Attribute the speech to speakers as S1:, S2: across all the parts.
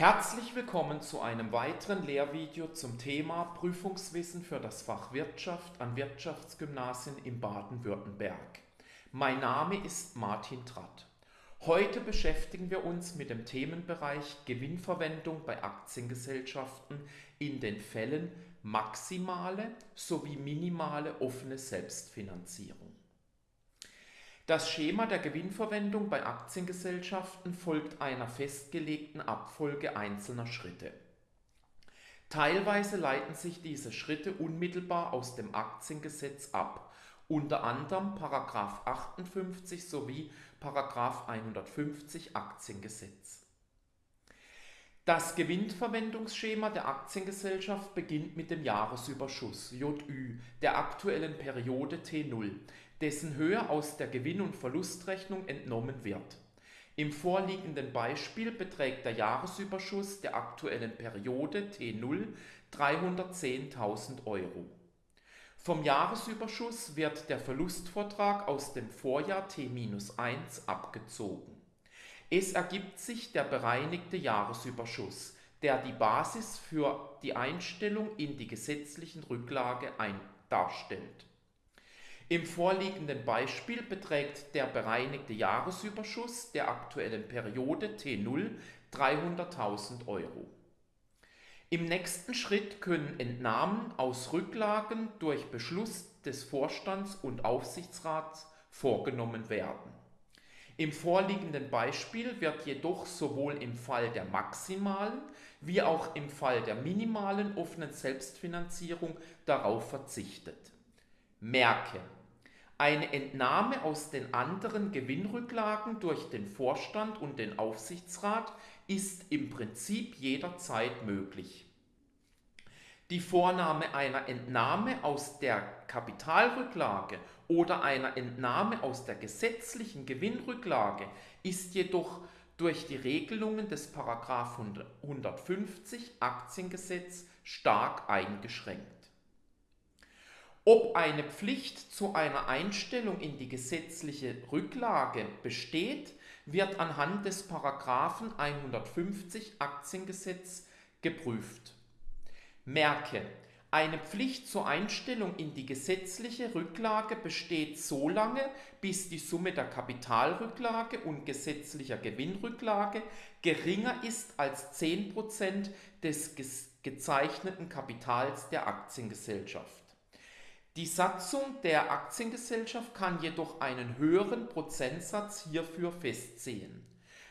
S1: Herzlich willkommen zu einem weiteren Lehrvideo zum Thema Prüfungswissen für das Fach Wirtschaft an Wirtschaftsgymnasien in Baden-Württemberg. Mein Name ist Martin Tratt. Heute beschäftigen wir uns mit dem Themenbereich Gewinnverwendung bei Aktiengesellschaften in den Fällen maximale sowie minimale offene Selbstfinanzierung. Das Schema der Gewinnverwendung bei Aktiengesellschaften folgt einer festgelegten Abfolge einzelner Schritte. Teilweise leiten sich diese Schritte unmittelbar aus dem Aktiengesetz ab, unter anderem § 58 sowie § 150 Aktiengesetz. Das Gewinnverwendungsschema der Aktiengesellschaft beginnt mit dem Jahresüberschuss JÜ der aktuellen Periode T0, dessen Höhe aus der Gewinn- und Verlustrechnung entnommen wird. Im vorliegenden Beispiel beträgt der Jahresüberschuss der aktuellen Periode T0 310.000 Euro. Vom Jahresüberschuss wird der Verlustvortrag aus dem Vorjahr T-1 abgezogen. Es ergibt sich der bereinigte Jahresüberschuss, der die Basis für die Einstellung in die gesetzlichen Rücklage darstellt. Im vorliegenden Beispiel beträgt der bereinigte Jahresüberschuss der aktuellen Periode T0 300.000 Euro. Im nächsten Schritt können Entnahmen aus Rücklagen durch Beschluss des Vorstands und Aufsichtsrats vorgenommen werden. Im vorliegenden Beispiel wird jedoch sowohl im Fall der maximalen wie auch im Fall der minimalen offenen Selbstfinanzierung darauf verzichtet. Merke, eine Entnahme aus den anderen Gewinnrücklagen durch den Vorstand und den Aufsichtsrat ist im Prinzip jederzeit möglich. Die Vornahme einer Entnahme aus der Kapitalrücklage oder einer Entnahme aus der gesetzlichen Gewinnrücklage ist jedoch durch die Regelungen des 150 Aktiengesetz stark eingeschränkt. Ob eine Pflicht zu einer Einstellung in die gesetzliche Rücklage besteht, wird anhand des Paragraphen 150 Aktiengesetz geprüft. Merke, eine Pflicht zur Einstellung in die gesetzliche Rücklage besteht so lange, bis die Summe der Kapitalrücklage und gesetzlicher Gewinnrücklage geringer ist als 10% des gezeichneten Kapitals der Aktiengesellschaft. Die Satzung der Aktiengesellschaft kann jedoch einen höheren Prozentsatz hierfür festsehen.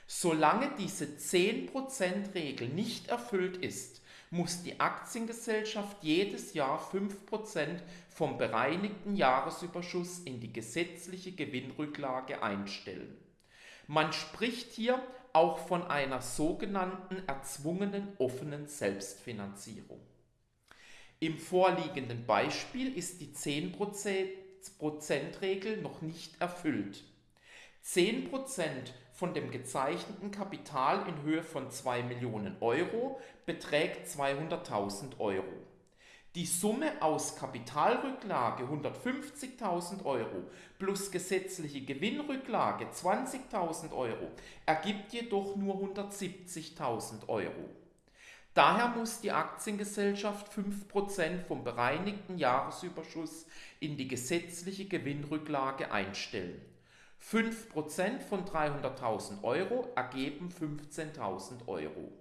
S1: Solange diese 10%-Regel nicht erfüllt ist, muss die Aktiengesellschaft jedes Jahr 5% vom bereinigten Jahresüberschuss in die gesetzliche Gewinnrücklage einstellen. Man spricht hier auch von einer sogenannten erzwungenen offenen Selbstfinanzierung. Im vorliegenden Beispiel ist die 10%-Regel noch nicht erfüllt. 10% von dem gezeichneten Kapital in Höhe von 2 Millionen Euro beträgt 200.000 Euro. Die Summe aus Kapitalrücklage 150.000 Euro plus gesetzliche Gewinnrücklage 20.000 Euro ergibt jedoch nur 170.000 Euro. Daher muss die Aktiengesellschaft 5% vom bereinigten Jahresüberschuss in die gesetzliche Gewinnrücklage einstellen. 5% von 300.000 Euro ergeben 15.000 Euro.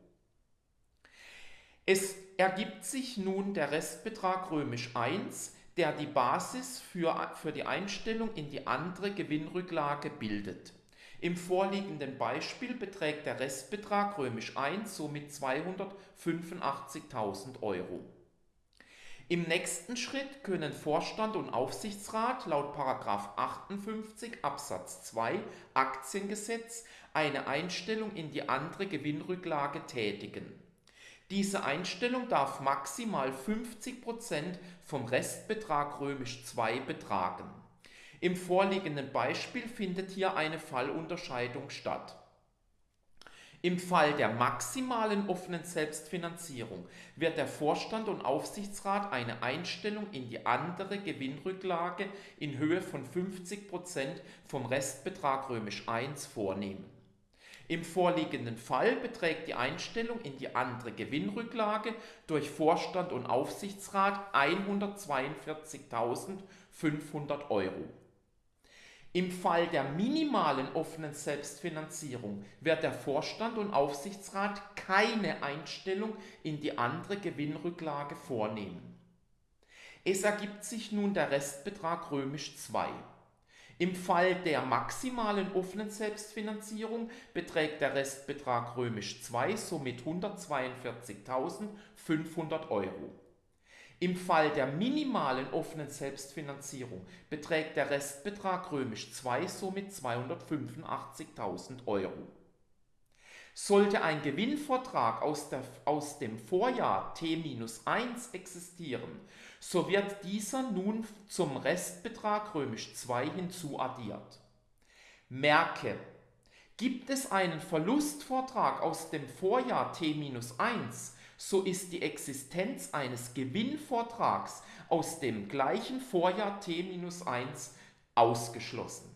S1: Es ergibt sich nun der Restbetrag römisch 1, der die Basis für, für die Einstellung in die andere Gewinnrücklage bildet. Im vorliegenden Beispiel beträgt der Restbetrag römisch 1 somit 285.000 Euro. Im nächsten Schritt können Vorstand und Aufsichtsrat laut 58 Absatz 2 Aktiengesetz eine Einstellung in die andere Gewinnrücklage tätigen. Diese Einstellung darf maximal 50% vom Restbetrag römisch 2 betragen. Im vorliegenden Beispiel findet hier eine Fallunterscheidung statt. Im Fall der maximalen offenen Selbstfinanzierung wird der Vorstand und Aufsichtsrat eine Einstellung in die andere Gewinnrücklage in Höhe von 50% vom Restbetrag römisch 1 vornehmen. Im vorliegenden Fall beträgt die Einstellung in die andere Gewinnrücklage durch Vorstand und Aufsichtsrat 142.500 Euro. Im Fall der minimalen offenen Selbstfinanzierung wird der Vorstand und Aufsichtsrat keine Einstellung in die andere Gewinnrücklage vornehmen. Es ergibt sich nun der Restbetrag römisch 2. Im Fall der maximalen offenen Selbstfinanzierung beträgt der Restbetrag römisch 2 somit 142.500 Euro. Im Fall der minimalen offenen Selbstfinanzierung beträgt der Restbetrag römisch 2 somit 285.000 Euro. Sollte ein Gewinnvortrag aus, der, aus dem Vorjahr T-1 existieren, so wird dieser nun zum Restbetrag römisch 2 hinzuaddiert. Merke, gibt es einen Verlustvortrag aus dem Vorjahr T-1, so ist die Existenz eines Gewinnvortrags aus dem gleichen Vorjahr T-1 ausgeschlossen.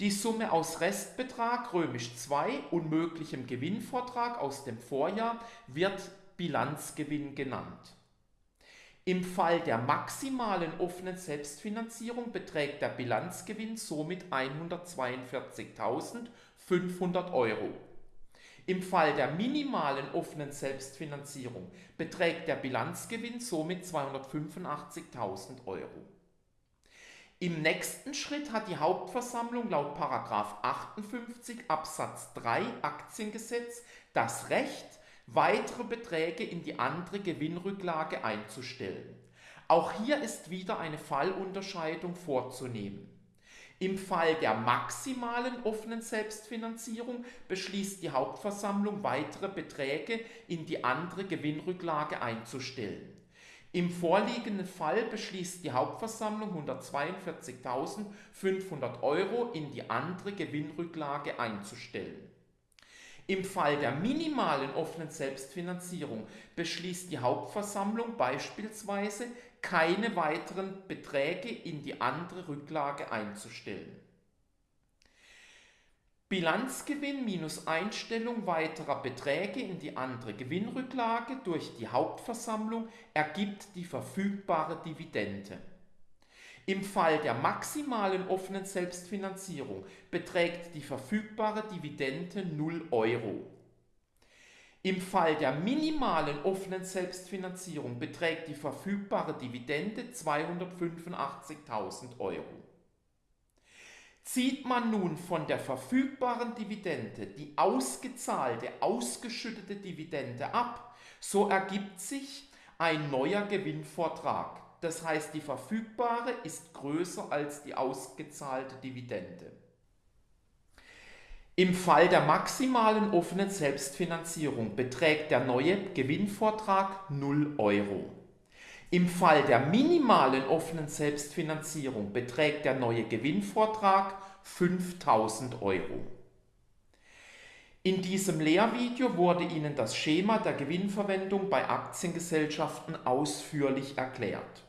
S1: Die Summe aus Restbetrag römisch 2 und möglichem Gewinnvortrag aus dem Vorjahr wird Bilanzgewinn genannt. Im Fall der maximalen offenen Selbstfinanzierung beträgt der Bilanzgewinn somit 142.500 Euro. Im Fall der minimalen offenen Selbstfinanzierung beträgt der Bilanzgewinn somit 285.000 Euro. Im nächsten Schritt hat die Hauptversammlung laut 58 Absatz 3 Aktiengesetz das Recht, weitere Beträge in die andere Gewinnrücklage einzustellen. Auch hier ist wieder eine Fallunterscheidung vorzunehmen. Im Fall der maximalen offenen Selbstfinanzierung beschließt die Hauptversammlung weitere Beträge in die andere Gewinnrücklage einzustellen. Im vorliegenden Fall beschließt die Hauptversammlung 142.500 Euro in die andere Gewinnrücklage einzustellen. Im Fall der minimalen offenen Selbstfinanzierung beschließt die Hauptversammlung beispielsweise, keine weiteren Beträge in die andere Rücklage einzustellen. Bilanzgewinn minus Einstellung weiterer Beträge in die andere Gewinnrücklage durch die Hauptversammlung ergibt die verfügbare Dividende. Im Fall der maximalen offenen Selbstfinanzierung beträgt die verfügbare Dividende 0 Euro. Im Fall der minimalen offenen Selbstfinanzierung beträgt die verfügbare Dividende 285.000 Euro. Zieht man nun von der verfügbaren Dividende die ausgezahlte, ausgeschüttete Dividende ab, so ergibt sich ein neuer Gewinnvortrag. Das heißt, die verfügbare ist größer als die ausgezahlte Dividende. Im Fall der maximalen offenen Selbstfinanzierung beträgt der neue Gewinnvortrag 0 Euro. Im Fall der minimalen offenen Selbstfinanzierung beträgt der neue Gewinnvortrag 5000 Euro. In diesem Lehrvideo wurde Ihnen das Schema der Gewinnverwendung bei Aktiengesellschaften ausführlich erklärt.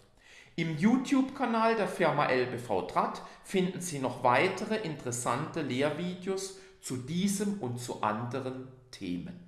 S1: Im YouTube-Kanal der Firma LBV Tratt finden Sie noch weitere interessante Lehrvideos zu diesem und zu anderen Themen.